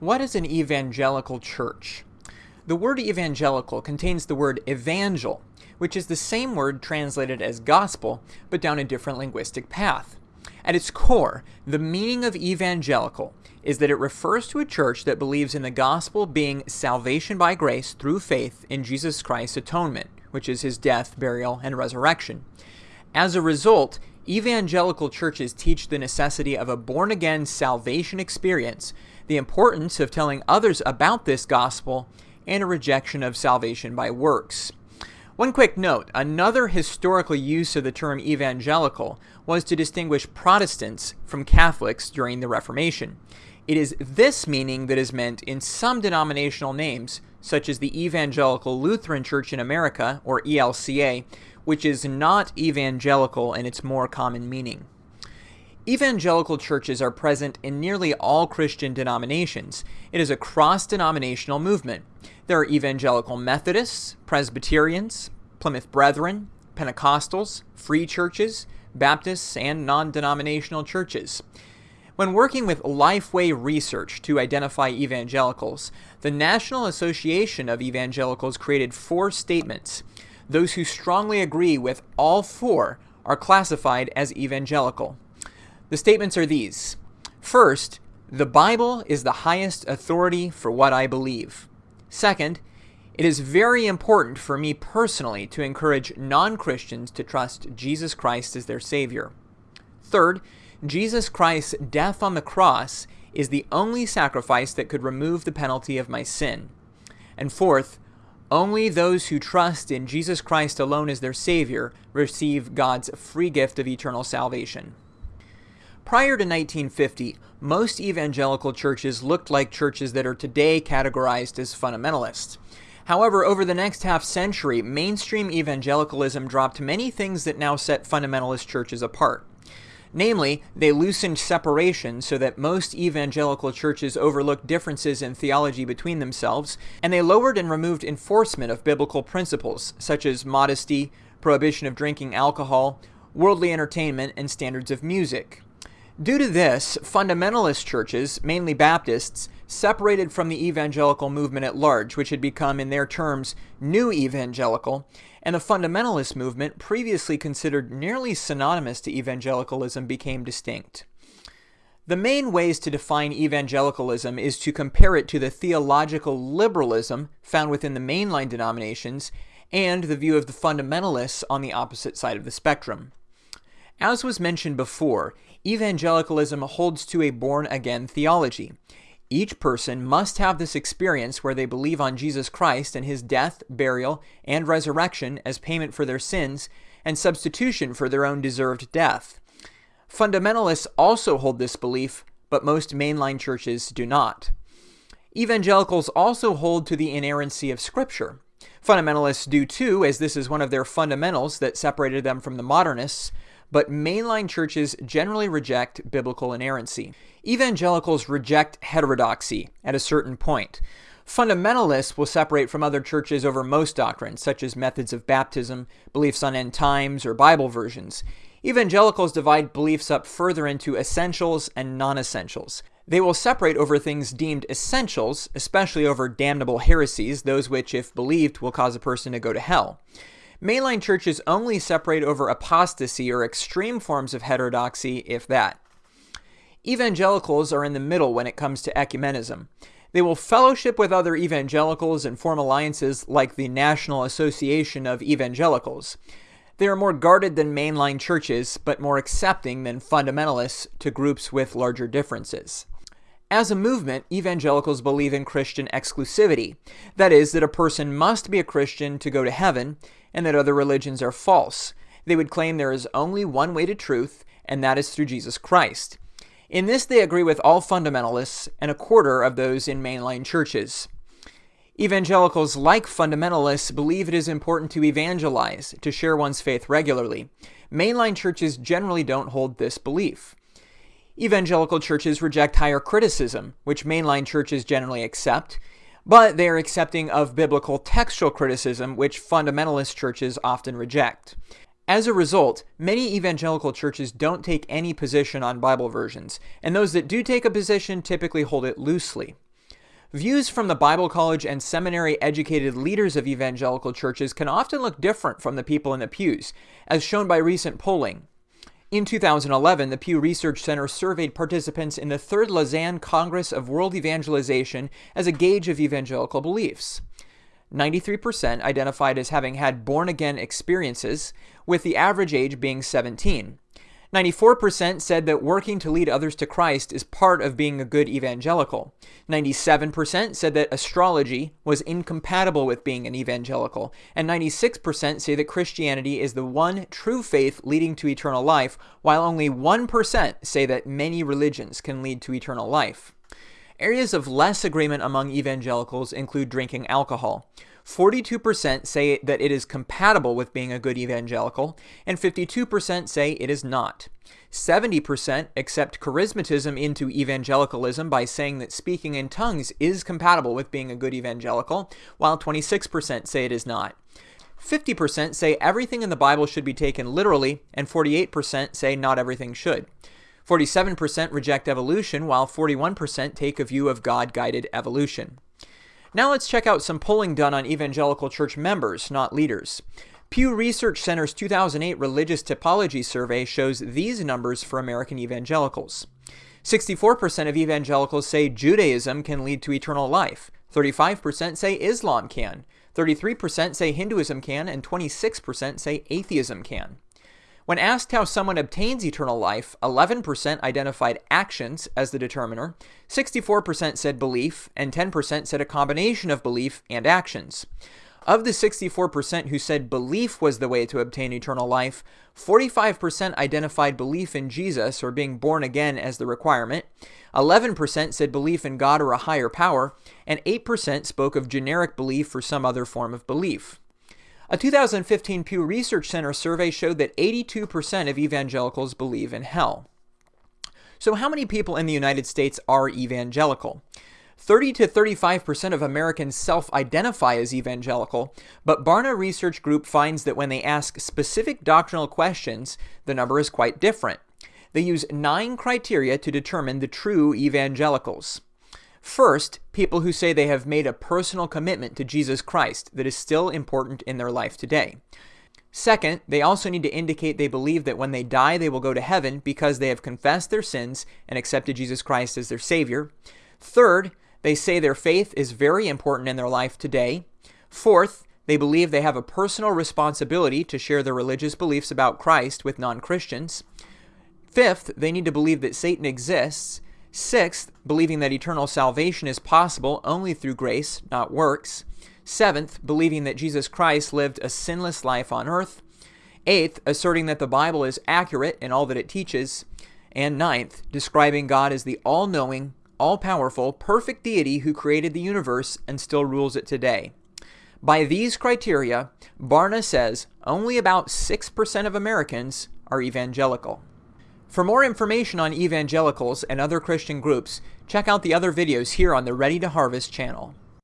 What is an evangelical church? The word evangelical contains the word evangel, which is the same word translated as gospel, but down a different linguistic path. At its core, the meaning of evangelical is that it refers to a church that believes in the gospel being salvation by grace through faith in Jesus Christ's atonement, which is his death, burial, and resurrection. As a result, evangelical churches teach the necessity of a born again salvation experience the importance of telling others about this gospel, and a rejection of salvation by works. One quick note another historical use of the term evangelical was to distinguish Protestants from Catholics during the Reformation. It is this meaning that is meant in some denominational names, such as the Evangelical Lutheran Church in America, or ELCA, which is not evangelical in its more common meaning. Evangelical churches are present in nearly all Christian denominations. It is a cross denominational movement. There are Evangelical Methodists, Presbyterians, Plymouth Brethren, Pentecostals, Free Churches, Baptists, and non denominational churches. When working with Lifeway Research to identify evangelicals, the National Association of Evangelicals created four statements. Those who strongly agree with all four are classified as evangelical. The statements are these. First, the Bible is the highest authority for what I believe. Second, it is very important for me personally to encourage non Christians to trust Jesus Christ as their Savior. Third, Jesus Christ's death on the cross is the only sacrifice that could remove the penalty of my sin. And fourth, only those who trust in Jesus Christ alone as their Savior receive God's free gift of eternal salvation. Prior to 1950, most evangelical churches looked like churches that are today categorized as fundamentalists. However, over the next half century, mainstream evangelicalism dropped many things that now set fundamentalist churches apart. Namely, they loosened separation so that most evangelical churches overlooked differences in theology between themselves, and they lowered and removed enforcement of biblical principles, such as modesty, prohibition of drinking alcohol, worldly entertainment, and standards of music. Due to this, fundamentalist churches, mainly Baptists, separated from the evangelical movement at large, which had become, in their terms, new evangelical, and the fundamentalist movement, previously considered nearly synonymous to evangelicalism, became distinct. The main ways to define evangelicalism is to compare it to the theological liberalism found within the mainline denominations and the view of the fundamentalists on the opposite side of the spectrum. As was mentioned before, evangelicalism holds to a born again theology. Each person must have this experience where they believe on Jesus Christ and his death, burial, and resurrection as payment for their sins and substitution for their own deserved death. Fundamentalists also hold this belief, but most mainline churches do not. Evangelicals also hold to the inerrancy of Scripture. Fundamentalists do too, as this is one of their fundamentals that separated them from the modernists, but mainline churches generally reject biblical inerrancy. Evangelicals reject heterodoxy at a certain point. Fundamentalists will separate from other churches over most doctrines, such as methods of baptism, beliefs on end times, or Bible versions. Evangelicals divide beliefs up further into essentials and non essentials. They will separate over things deemed essentials, especially over damnable heresies, those which, if believed, will cause a person to go to hell. Mainline churches only separate over apostasy or extreme forms of heterodoxy, if that. Evangelicals are in the middle when it comes to ecumenism. They will fellowship with other evangelicals and form alliances like the National Association of Evangelicals. They are more guarded than mainline churches, but more accepting than fundamentalists to groups with larger differences. As a movement, evangelicals believe in Christian exclusivity. That is, that a person must be a Christian to go to heaven, and that other religions are false. They would claim there is only one way to truth, and that is through Jesus Christ. In this, they agree with all fundamentalists and a quarter of those in mainline churches. Evangelicals, like fundamentalists, believe it is important to evangelize, to share one's faith regularly. Mainline churches generally don't hold this belief. Evangelical churches reject higher criticism, which mainline churches generally accept, but they are accepting of biblical textual criticism, which fundamentalist churches often reject. As a result, many evangelical churches don't take any position on Bible versions, and those that do take a position typically hold it loosely. Views from the Bible college and seminary educated leaders of evangelical churches can often look different from the people in the pews, as shown by recent polling. In 2011, the Pew Research Center surveyed participants in the Third Lausanne Congress of World Evangelization as a gauge of evangelical beliefs. 93% identified as having had born again experiences, with the average age being 17. 94% said that working to lead others to Christ is part of being a good evangelical. 97% said that astrology was incompatible with being an evangelical. And 96% say that Christianity is the one true faith leading to eternal life, while only 1% say that many religions can lead to eternal life. Areas of less agreement among evangelicals include drinking alcohol. 42% say that it is compatible with being a good evangelical, and 52% say it is not. 70% accept charismatism into evangelicalism by saying that speaking in tongues is compatible with being a good evangelical, while 26% say it is not. 50% say everything in the Bible should be taken literally, and 48% say not everything should. 47% reject evolution, while 41% take a view of God guided evolution. Now let's check out some polling done on evangelical church members, not leaders. Pew Research Center's 2008 Religious Typology Survey shows these numbers for American evangelicals. 64% of evangelicals say Judaism can lead to eternal life. 35% say Islam can. 33% say Hinduism can, and 26% say atheism can. When asked how someone obtains eternal life, 11% identified actions as the determiner, 64% said belief, and 10% said a combination of belief and actions. Of the 64% who said belief was the way to obtain eternal life, 45% identified belief in Jesus or being born again as the requirement, 11% said belief in God or a higher power, and 8% spoke of generic belief or some other form of belief. A 2015 Pew Research Center survey showed that 82% of evangelicals believe in hell. So how many people in the United States are evangelical? 30 to 35% of Americans self-identify as evangelical, but Barna Research Group finds that when they ask specific doctrinal questions, the number is quite different. They use nine criteria to determine the true evangelicals. First, people who say they have made a personal commitment to Jesus Christ that is still important in their life today. Second, they also need to indicate they believe that when they die they will go to heaven because they have confessed their sins and accepted Jesus Christ as their Savior. Third, they say their faith is very important in their life today. Fourth, they believe they have a personal responsibility to share their religious beliefs about Christ with non-Christians. Fifth, they need to believe that Satan exists Sixth, believing that eternal salvation is possible only through grace, not works. Seventh, believing that Jesus Christ lived a sinless life on earth. Eighth, asserting that the Bible is accurate in all that it teaches. And ninth, describing God as the all-knowing, all-powerful, perfect deity who created the universe and still rules it today. By these criteria, Barna says only about 6% of Americans are evangelical. For more information on evangelicals and other Christian groups, check out the other videos here on the Ready to Harvest channel.